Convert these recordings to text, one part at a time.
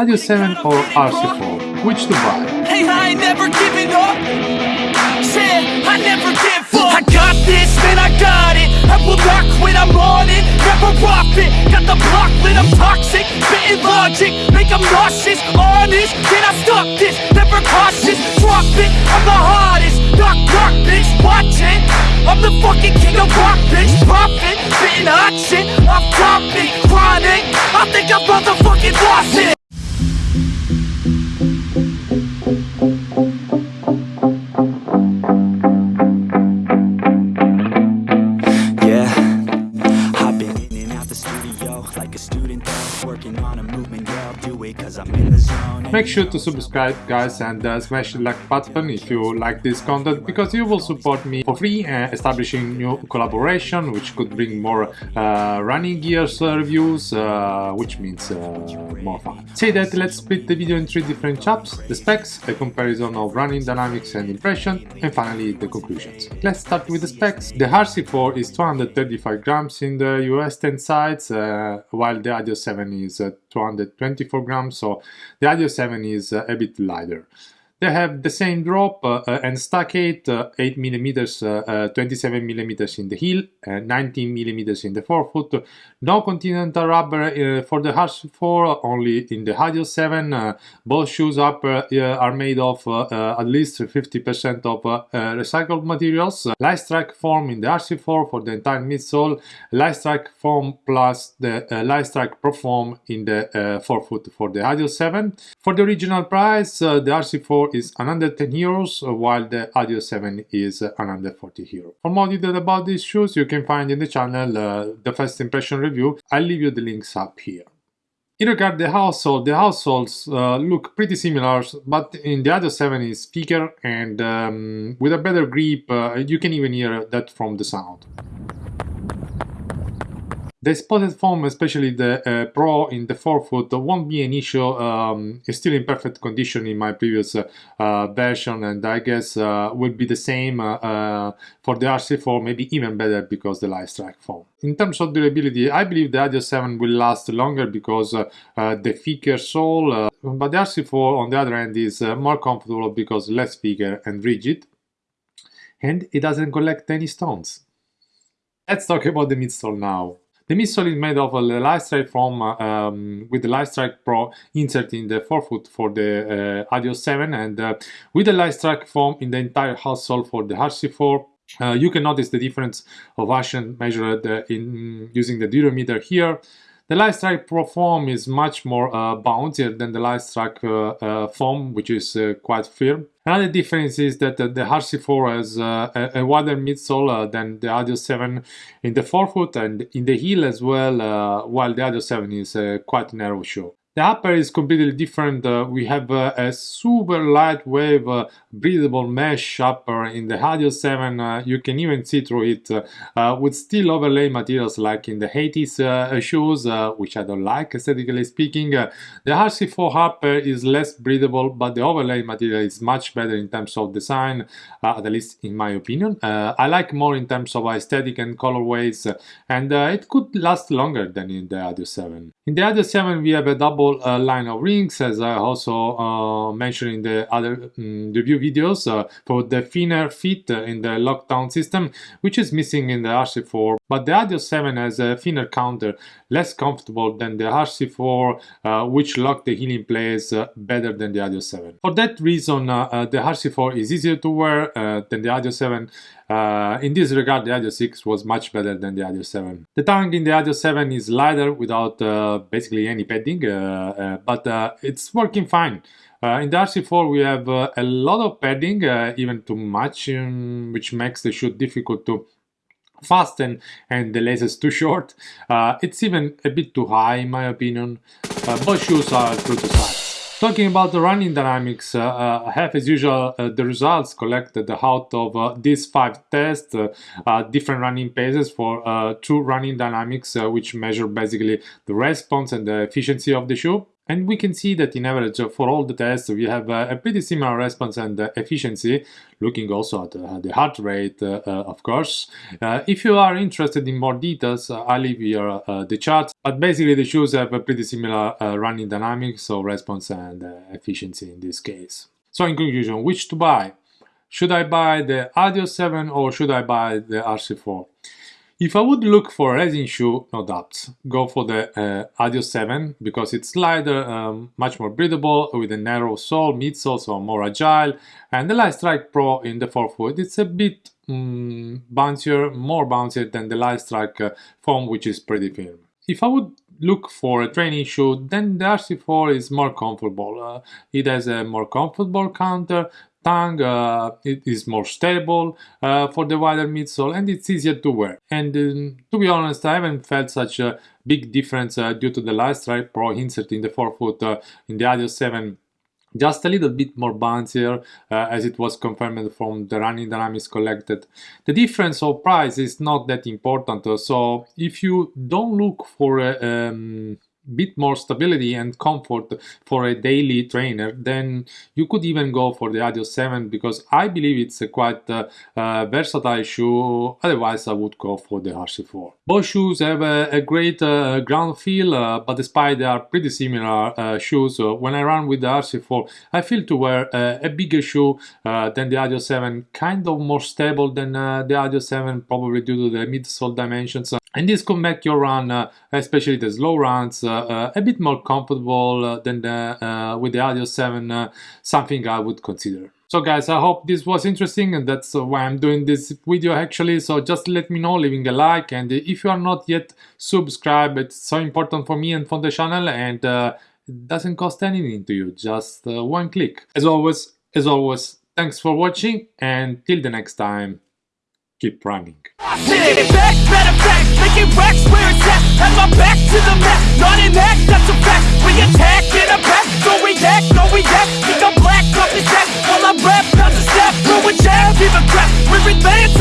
Adios 7 or RC4, which to buy? Hey, I ain't never giving up. Said I never give up. I got this, man, I got it. I will not quit, I'm on it. Never off it. Got the block lit, I'm toxic. Spitting logic, make them nauseous. Honest, can I stop this? Never cautious, drop it. I'm the hardest. Knock, knock, bitch, watch it. I'm the fucking king of rock, bitch. Profit, spitting hot shit. Off topic, chronic. Make sure to subscribe guys and uh, smash the like button if you like this content because you will support me for free uh, establishing new collaboration which could bring more uh, running gears uh, reviews uh, which means uh, more fun. Say that let's split the video in three different chapters, the specs, a comparison of running dynamics and impression and finally the conclusions. Let's start with the specs. The RC4 is 235 grams in the US 10 sides while the Adios 7 is 224 grams so the Adios 7 is uh, a bit lighter. They have the same drop uh, uh, and stack height, uh, 8 millimeters, uh, uh, 27 millimeters in the heel, and 19 millimeters in the forefoot. No continental rubber for the RC4, only in the Adios 7. Uh, both shoes upper are made of at least 50% of recycled materials. Strike foam in the RC4 for the entire midsole. Strike foam plus the uh, strike pro foam in the forefoot for the Adios 7. For the original price, the RC4 is 110 euros, uh, while the Adios 7 is uh, 140 euros. For more detail about these shoes, you can find in the channel uh, the first impression review. I'll leave you the links up here. In regard to the household, the households uh, look pretty similar, but in the Adios 7 is thicker and um, with a better grip, uh, you can even hear that from the sound. The spotted foam, especially the uh, Pro in the forefoot, won't be an issue. Um, it's still in perfect condition in my previous uh, version, and I guess uh, will be the same uh, uh, for the RC4, maybe even better because the light strike foam. In terms of durability, I believe the Adios 7 will last longer because uh, the thicker sole, but the RC4 on the other hand is more comfortable because less thicker and rigid, and it doesn't collect any stones. Let's talk about the midsole now. The midsole is made of a Lightstrike foam um, with the Lightstrike Pro insert in the forefoot for the uh, Adios 7 and uh, with the Lightstrike foam in the entire outsole for the RC4. Uh, you can notice the difference of action measured uh, in using the durometer here. The Lightstrike Pro foam is much more uh, bouncier than the Lightstrike uh, uh, foam, which is uh, quite firm. Another difference is that the RC4 has a, a wider midsole than the Adios 7 in the forefoot and in the heel as well, while the Adios 7 is quite narrow shoe. The upper is completely different. Uh, we have uh, a super lightweight, uh, breathable mesh upper in the Adios 7. Uh, you can even see through it uh, uh, with still overlay materials like in the 80s uh, shoes, which I don't like aesthetically speaking. The RC4 upper is less breathable, but the overlay material is much better in terms of design, at least in my opinion. I like more in terms of aesthetic and colorways, and it could last longer than in the Adios 7. In the Adios 7, we have a double uh, line of rings, as I also uh, mentioned in the other um, review videos, uh, for the thinner fit in the lockdown system, which is missing in the RC4. But the Adios 7 has a thinner counter, less comfortable than the RC4, uh, which lock the heel in place uh, better than the Adios 7. For that reason, uh, uh, the RC4 is easier to wear uh, than the Adios 7. Uh, in this regard, the Adios 6 was much better than the Adios 7. The tongue in the Adios 7 is lighter without uh, basically any padding, uh, uh, but uh, it's working fine. Uh, in the RC4 we have a lot of padding, even too much, um, which makes the shoot difficult to fasten and the laces too short. It's even a bit too high in my opinion. Both shoes are true to size. Talking about the running dynamics, uh, uh, I have as usual uh, the results collected out of uh, these five tests, uh, uh, different running paces for uh, two running dynamics, uh, which measure basically the response and the efficiency of the shoe. And we can see that in average uh, for all the tests, we have uh, a pretty similar response and uh, efficiency, looking also at the heart rate, of course. if you are interested in more details, I leave here the charts, but basically the shoes have a pretty similar running dynamics, so response and efficiency in this case. So in conclusion, which to buy? Should I buy the Adios 7 or should I buy the RC4? If I would look for a racing shoe, no doubts, go for the uh, Adios 7 because it's lighter, um, much more breathable with a narrow sole, midsole, so more agile, and the Lightstrike Pro in the forefoot, it's a bit um, bouncier, more bouncier than the Lightstrike uh, foam, which is pretty firm. If I would look for a training shoe, then the RC4 is more comfortable. Uh, it has a more comfortable counter, tongue, uh, it is more stable uh, for the wider midsole and it's easier to wear. And um, to be honest, I haven't felt such a big difference uh, due to the Lightstrike Pro insert in the forefoot in the Adios 7 just a little bit more bouncier uh, as it was confirmed from the running dynamics collected. The difference of price is not that important, so if you don't look for a um, bit more stability and comfort for a daily trainer, then you could even go for the Adios 7 because I believe it's a quite uh, uh, versatile shoe. Otherwise, I would go for the RC4. Both shoes have a, a great uh, ground feel, uh, but despite they are pretty similar uh, shoes, uh, when I run with the RC4, I feel to wear a bigger shoe than the Adios 7, kind of more stable than the Adios 7, probably due to the midsole dimensions and this could make your run, especially the slow runs, a bit more comfortable uh, than the, uh, with the Adios 7, uh, something I would consider. So guys, I hope this was interesting and that's why I'm doing this video actually. So just let me know, leaving a like and if you are not yet subscribed, it's so important for me and for the channel and it doesn't cost anything to you, just one click. As always, as always, thanks for watching and till the next time keep running. Back, better making racks. Have my back to the not that's a fact. We attack a don't react, react. Black, step, through a jab, give a crap. We're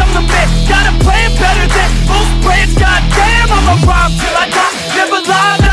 I'm the got a plan better than most plans. Goddamn, I'm a rhyme till I die, never lie.